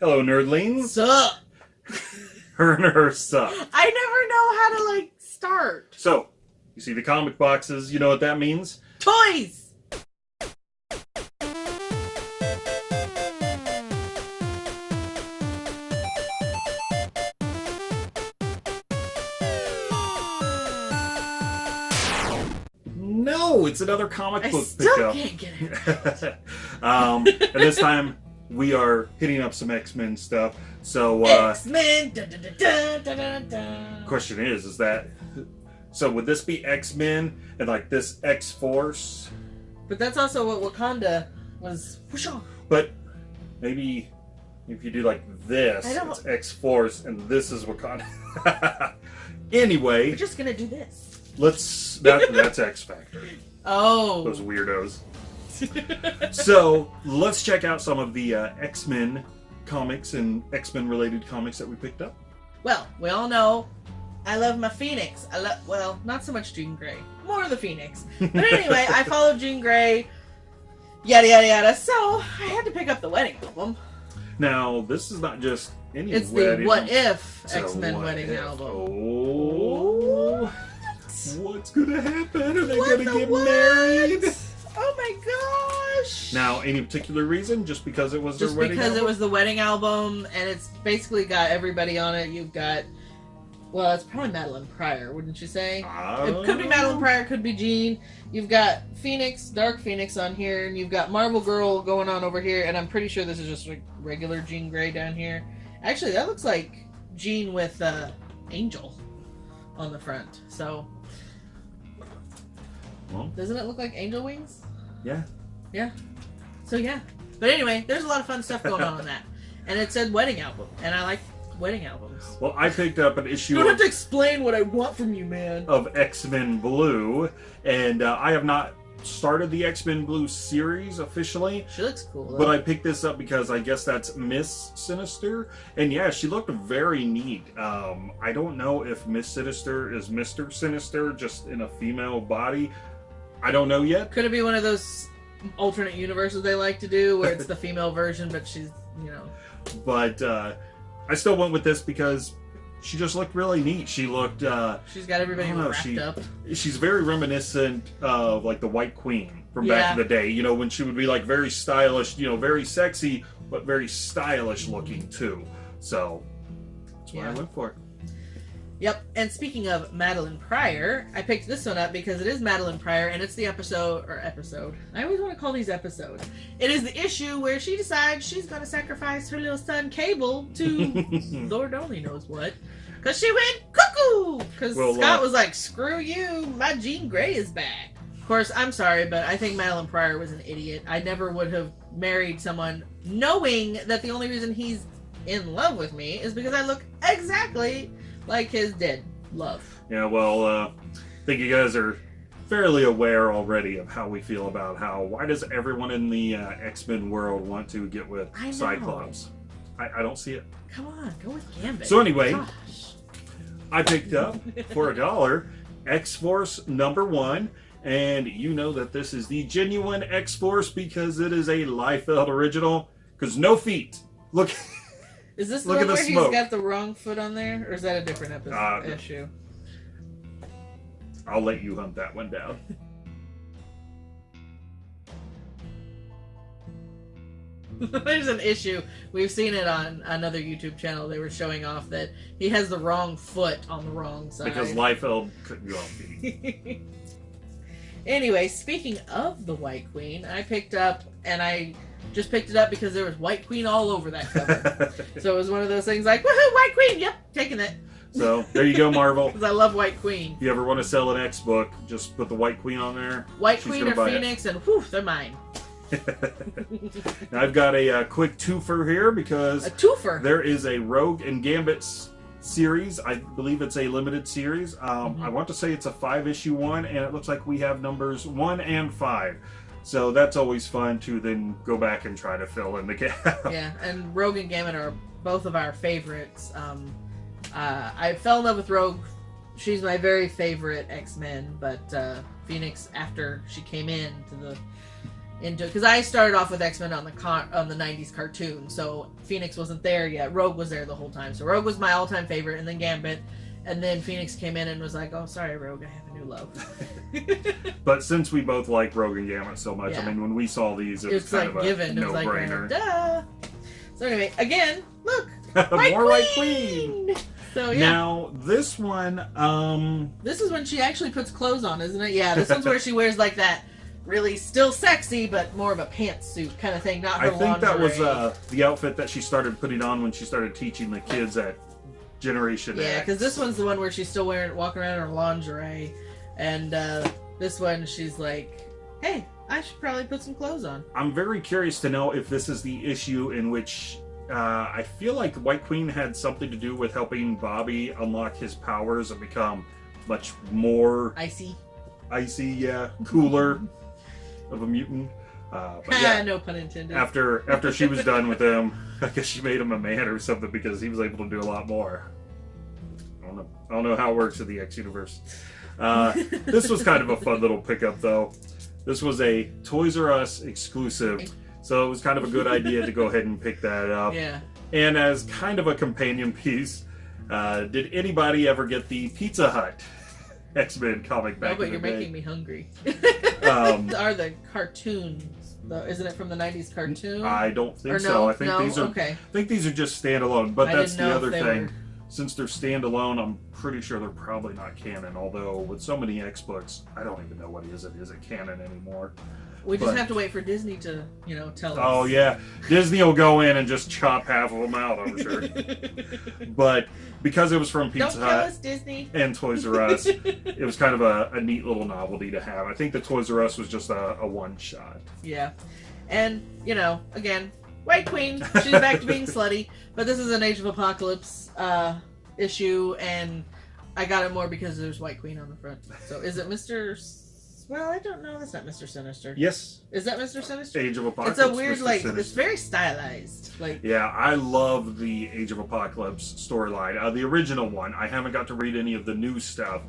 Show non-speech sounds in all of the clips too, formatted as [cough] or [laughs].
Hello, nerdlings. Sup? [laughs] Her and her suck. I never know how to like start. So, you see the comic boxes. You know what that means? Toys. No, it's another comic I book still pickup. can't get it. [laughs] um, and this time we are hitting up some X Men stuff. So, uh, X Men. Question is, is that so? Would this be X Men and like this X Force? But that's also what Wakanda was. But maybe if you do like this, it's X Force, and this is Wakanda. [laughs] Anyway, we're just gonna do this. let's. That, that's X Factor. [laughs] Oh. Those weirdos. [laughs] so let's check out some of the uh, X Men comics and X Men related comics that we picked up. well, we all know I love my Phoenix. I love well, not so much Jean Grey, more the Phoenix. But anyway, I [laughs] follow Jean Grey. Yada yada yada. So I had to pick up the wedding album. Now, this is not just any It's wedding. the What If X Men wedding if. album. Oh, what's gonna happen? Are they What gonna the get what? married? Now, any particular reason? Just because it was just their wedding? because it was the wedding album, and it's basically got everybody on it. You've got, well, it's probably Madelyne Pryor, wouldn't you say? It could be Madelyne Pryor, it could be Jean. You've got Phoenix, Dark Phoenix on here, and you've got Marvel Girl going on over here, and I'm pretty sure this is just like regular Jean Grey down here. Actually, that looks like Jean with uh, Angel on the front. So, Well, doesn't it look like Angel Wings? yeah. Yeah. So yeah. But anyway, there's a lot of fun stuff going on in that, and it said wedding album, and I like wedding albums. Well, I picked up an You issue don't have to explain what I want from you, man. of X Men Blue, and uh, I have not started the X Men Blue series officially. She looks cool. Though. But I picked this up because I guess that's Miss Sinister, and yeah, she looked very neat. Um, I don't know if Miss Sinister is Mister Sinister, just in a female body. I don't know yet. Could it be one of those alternate universes they like to do, where it's the [laughs] female version, but she's you know. but uh, I still went with this because she just looked really neat. She looked. Uh, She's got everybody know, wrapped she- up. she's very reminiscent of like the White Queen from back Yeah. in the day. You know, when she would be like very stylish, you know, very sexy, but very stylish looking too. So that's what I went for. Yep. And speaking of Madelyne Pryor, I picked this one up because it is Madelyne Pryor, and it's the episode or episode. I always want to call these episodes. It is the issue where she decides she's going to sacrifice her little son Cable to [laughs] Lord only knows what. Because she went cuckoo! Because Well, Scott uh, was like, screw you, my Jean Grey is back. Of course, I'm sorry, but I think Madeline Pryor was an idiot. I never would have married someone knowing that the only reason he's in love with me is because I look exactly like his dead love. Yeah, well, uh, I think you guys are fairly aware already of how we feel about how why does everyone in the uh, X Men world want to get with I. Cyclops? I, I don't see it. Come on, go with Gambit. So anyway- Gosh. I picked up for a dollar X Force number one, and you know that this is the genuine X Force because it is a Liefeld original. Because no feet. Look, [laughs] Is this the Look one where smoke. he's got the wrong foot on there? Or is that a different episode, Uh, issue? I'll let you hunt that one down. [laughs] There's an issue. We've seen it on another YouTube channel. They were showing off that he has the wrong foot on the wrong side. Because Liefeld couldn't go on feet. [laughs] anyway, speaking of the White Queen, I picked up, and I just picked it up because there was White Queen all over that cover. [laughs] so it was one of those things like, woohoo, White Queen! Yep, taking it. so there you go, Marvel. [laughs] Because I love White Queen. If you ever want to sell an X book, just put the White Queen on there. White She's Queen or buy it. Phoenix, and whew, they're mine. [laughs] Now, I've got a uh, quick twofer here because A twofer. there is a Rogue and Gambit series. I believe it's a limited series. Um, Mhm. I want to say it's a five issue one, and it looks like we have numbers one and five. So that's always fun to then go back and try to fill in the [laughs] gap. yeah, and Rogue and Gambit are both of our favorites. Um, uh, I fell in love with Rogue. She's my very favorite X Men, but uh, Phoenix, after she came in to the into because I started off with X Men on the con- on the '90s cartoon, so Phoenix wasn't there yet. Rogue was there the whole time, so Rogue was my all time favorite, and then Gambit, and then Phoenix came in and was like, "Oh, sorry, Rogue, I have a new love." [laughs] but since we both like Rogue and Gambit so much, yeah. I mean, when we saw these, it, it was, was kind like of a given. no brainer. Like, Duh. So anyway, again, look, [laughs] more White Queen. So yeah. Now this one, um, this is when she actually puts clothes on, isn't it? Yeah, this one's where she [laughs] wears like that really still sexy, but more of a pantsuit kind of thing. Not her I think lingerie. that was uh, the outfit that she started putting on when she started teaching the kids at Generation yeah, because this one's the one where she's still wearing walking around in her lingerie, and uh, this one she's like, "Hey, I should probably put some clothes on." I'm very curious to know if this is the issue in which uh, I feel like White Queen had something to do with helping Bobby unlock his powers and become much more icy, icy, yeah, cooler of a mutant. Uh, but [laughs] yeah, no pun intended. After after she was done with him, [laughs] I guess she made him a man or something because he was able to do a lot more. I don't know. I don't know how it works in the X universe. Uh, this was kind of a fun little pickup, though. This was a Toys R Us exclusive, so it was kind of a good idea to go ahead and pick that up. Yeah. And as kind of a companion piece, uh, did anybody ever get the Pizza Hut [laughs] X Men comic back? No, but you're making me hungry. [laughs] um, [laughs] Are the cartoons? Though, isn't it from the '90s cartoon? I don't think so. I think no? these are. Okay. I think these are just standalone. But I that's the other thing. Were... Since they're standalone, I'm pretty sure they're probably not canon. Although with so many X books, I don't even know what is it. Is it canon anymore? We just but, have to wait for Disney to, you know, tell us. Oh yeah, Disney will go in and just chop half of them out. I'm [laughs] sure. but because it was from Pizza Don't Hut and Toys R Us, [laughs] it was kind of a, a, neat little novelty to have. I think the Toys R Us was just a, a one shot. Yeah, and you know, again, White Queen, she's back to being slutty. But this is an Age of Apocalypse uh, issue, and I got it more because there's White Queen on the front. So is it Mister? Well, I don't know. That's not Mister Sinister. Yes. Is that Mister Sinister? Age of Apocalypse. It's a weird, Mr. like, Sinister. it's very stylized. Like. Yeah, I love the Age of Apocalypse storyline. Uh, the original one. I haven't got to read any of the new stuff.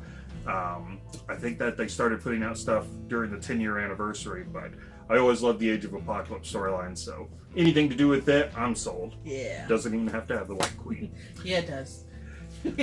Um, I think that they started putting out stuff during the 10 year anniversary, but I always loved the Age of Apocalypse storyline, so anything to do with it, I'm sold. Yeah. Doesn't even have to have the White Queen. [laughs] yeah, it does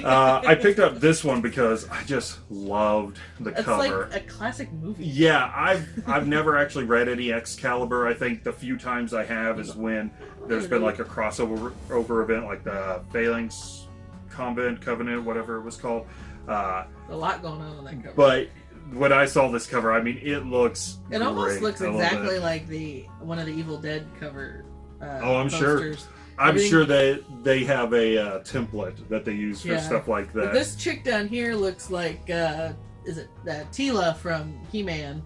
uh, I picked up this one because I just loved the it's cover. like a classic movie. Yeah, I've I've never actually read any Excalibur. I think the few times I have is when there's been like a crossover over event, like the Phalanx Convent Covenant, whatever it was called. Uh, a lot going on on that cover. But when I saw this cover, I mean, it looks. It almost looks exactly like the one of the Evil Dead cover. Uh, oh, I'm posters. sure. I'm sure they they have a uh, template that they use for yeah. stuff like that. But this chick down here looks like uh, is it uh, Teela from He-Man?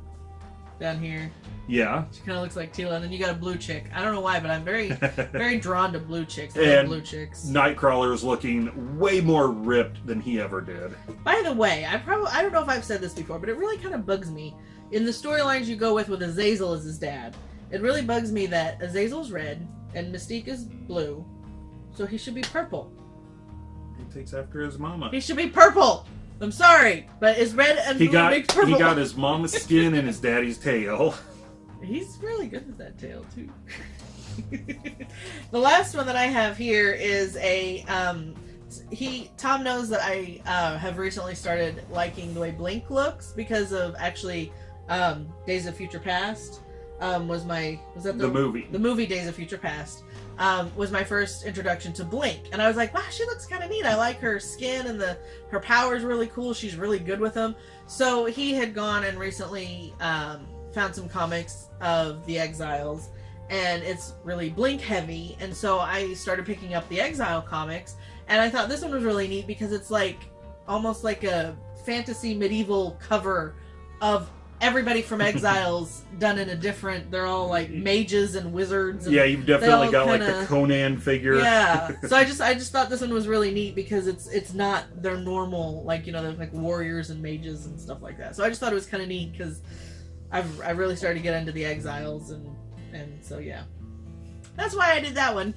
Down here. Yeah. She kind of looks like Teela, and then you got a blue chick. I don't know why, but I'm very [laughs] very drawn to blue chicks. I and blue chicks. Nightcrawler is looking way more ripped than he ever did. By the way, I probably I don't know if I've said this before, but it really kind of bugs me in the storylines you go with with Azazel as his dad. It really bugs me that Azazel's red, and Mystique is blue, so he should be purple. He takes after his mama. He should be purple. I'm sorry, but is red and he blue got, makes purple. He got his mama's skin and his daddy's tail. [laughs] He's really good with that tail too. [laughs] the last one that I have here is a um, he Tom knows that I uh, have recently started liking the way Blink looks because of actually um, Days of Future Past um, was my was that the, the, movie the movie Days of Future Past um, was my first introduction to Blink, and I was like, wow, she looks kind of neat. I like her skin and the her powers really cool. She's really good with them. So he had gone and recently um, found some comics of the Exiles, and it's really Blink heavy. And so I started picking up the Exile comics, and I thought this one was really neat because it's like almost like a fantasy medieval cover of everybody from Exiles done in a different. They're all like mages and wizards. And yeah, you've definitely got kinda, like the Conan figure. Yeah, [laughs] so I just I just thought this one was really neat because it's it's not their normal like you know they're like warriors and mages and stuff like that. So I just thought it was kind of neat because I've I really started to get into the Exiles and and so yeah, that's why I did that one.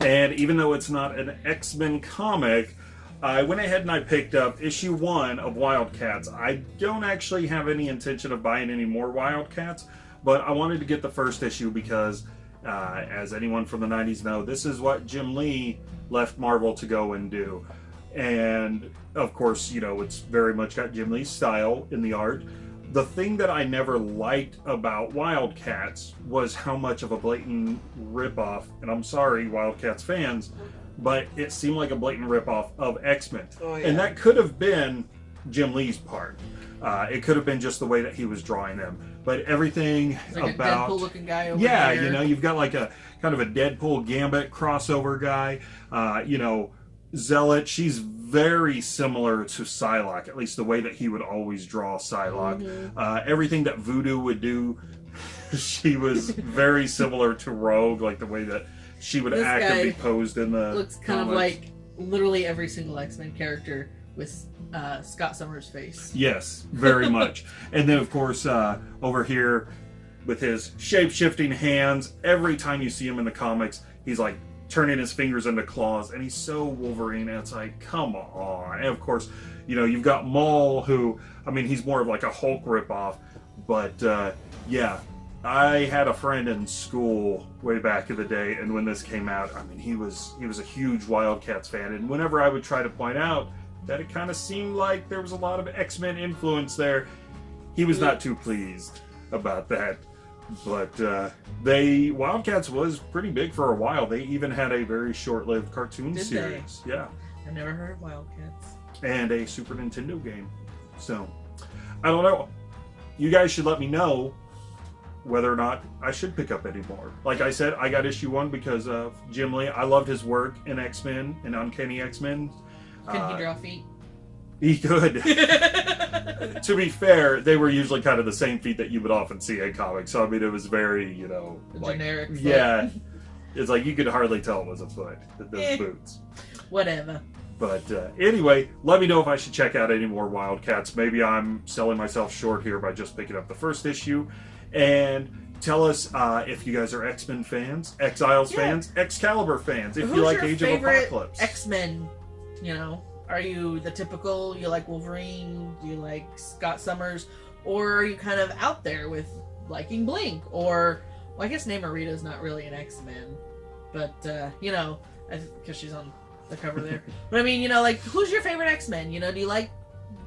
And even though it's not an X Men comic, I went ahead and I picked up issue one of Wildcats. I don't actually have any intention of buying any more Wildcats, But I wanted to get the first issue because, uh, as anyone from the 90s know, this is what Jim Lee left Marvel to go and do. And of course, you know, it's very much got Jim Lee's style in the art. The thing that I never liked about Wildcats was how much of a blatant ripoff, and I'm sorry, Wildcats fans, but it seemed like a blatant ripoff of X-Men. Oh, yeah. And that could have been Jim Lee's part. Uh, it could have been just the way that he was drawing them, but everything like about Deadpool looking guy over yeah, here. you know, you've got like a kind of a Deadpool Gambit crossover guy. Uh, you know, Zealot. She's very similar to Psylocke, at least the way that he would always draw Psylocke. Mhm. Uh, everything that Voodoo would do, [laughs] she was very similar to Rogue, like the way that she would This act and be guy posed in the looks kind of like literally every single X Men character with uh, Scott Summers' face. Yes, very much. [laughs] and then, of course, uh, over here with his shape shifting hands, every time you see him in the comics, he's like turning his fingers into claws, and he's so Wolverine. And it's like, come on. And of course, you know, you've got Maul, who, I mean, he's more of like a Hulk ripoff, but uh, yeah. I had a friend in school way back in the day, and when this came out, I mean, he was he was a huge Wildcats fan, and whenever I would try to point out that it kind of seemed like there was a lot of X-Men influence there. He was not too pleased about that. But uh, they Wildcats was pretty big for a while. They even had a very short-lived cartoon Did they? series. Yeah. I never heard of Wildcats. And a Super Nintendo game. So, I don't know. You guys should let me know whether or not I should pick up any more. Like I said, I got issue one because of Jim Lee. I loved his work in X-Men and Uncanny X-Men. Can Uh, he draw feet? He could. [laughs] to be fair, they were usually kind of the same feet that you would often see in comics. So I mean, it was very, you know, like Generic. foot. yeah, [laughs] it's like you could hardly tell it was a foot. Those Eh. boots. Whatever. But uh, anyway, let me know if I should check out any more Wildcats. Maybe I'm selling myself short here by just picking up the first issue. And tell us uh, if you guys are X Men fans, Exiles Yeah. fans, Excalibur fans, if Who's you like Age of Apocalypse. X Men. You know, are you the typical? You like Wolverine? Do you like Scott Summers? Or are you kind of out there with liking Blink? Or well, I guess Namorita's not really an X Men, but uh, you know, because she's on the cover there. [laughs] but I mean, you know, like who's your favorite X Men? You know, do you like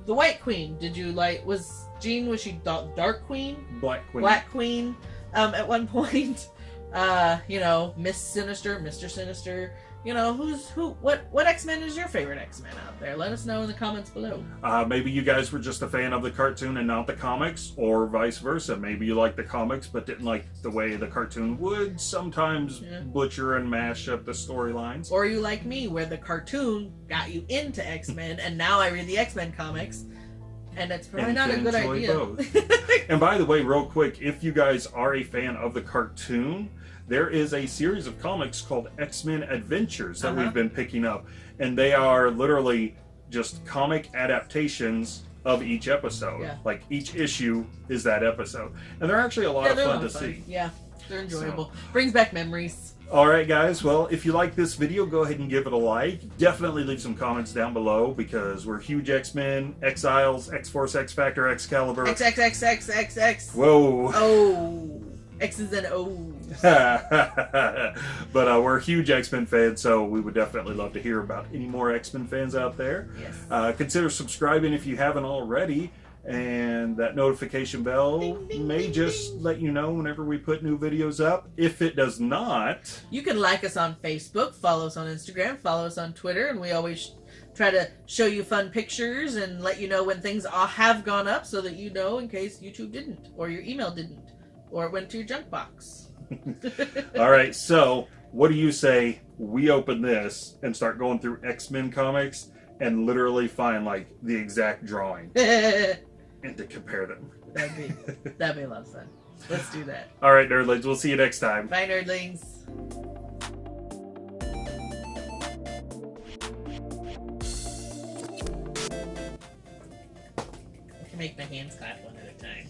the White Queen? Did you like was Jean? Was she Da- Dark Queen? Black Queen. Black Queen um, at one [laughs] point. Uh, you know, Miss Sinister, Mister Sinister. You know, who's who? What what X Men is your favorite X Men out there? Let us know in the comments below. Uh, maybe you guys were just a fan of the cartoon and not the comics, or vice versa. Maybe you liked the comics but didn't like the way the cartoon would sometimes Yeah. butcher and mash up the storylines. Or you like me, where the cartoon got you into X Men, and now I read the X Men comics, and it's probably And not a good idea. [laughs] And by the way, real quick, if you guys are a fan of the cartoon, there is a series of comics called X Men Adventures that Uh-huh. we've been picking up, and they are literally just comic adaptations of each episode. Yeah. Like each issue is that episode, and they're actually a lot yeah, of fun to fun. see. Yeah, they're enjoyable. Brings back memories. All right, guys. Well, if you like this video, go ahead and give it a like. Definitely leave some comments down below because we're huge X Men, Exiles, X Force, X Factor, Excalibur. X X X X X X. Whoa. Oh, X's and O's. [laughs] but uh, we're huge X Men fans, so we would definitely love to hear about any more X Men fans out there. Yes. Uh, consider subscribing if you haven't already, and that notification bell Ding, ding, may ding, just let you know whenever we put new videos up. If it does not, You can like us on Facebook, follow us on Instagram, follow us on Twitter, and we always try to show you fun pictures and let you know when things have gone up so that you know in case YouTube didn't, or your email didn't, or it went to your junk box. [laughs] all right. So, what do you say we open this and start going through X Men comics and literally find like the exact drawing [laughs] and to compare them? That'd be that'd be a lot of fun. Let's do that. All right, nerdlings. We'll see you next time. Bye, nerdlings. I can make my hands clap one at a time.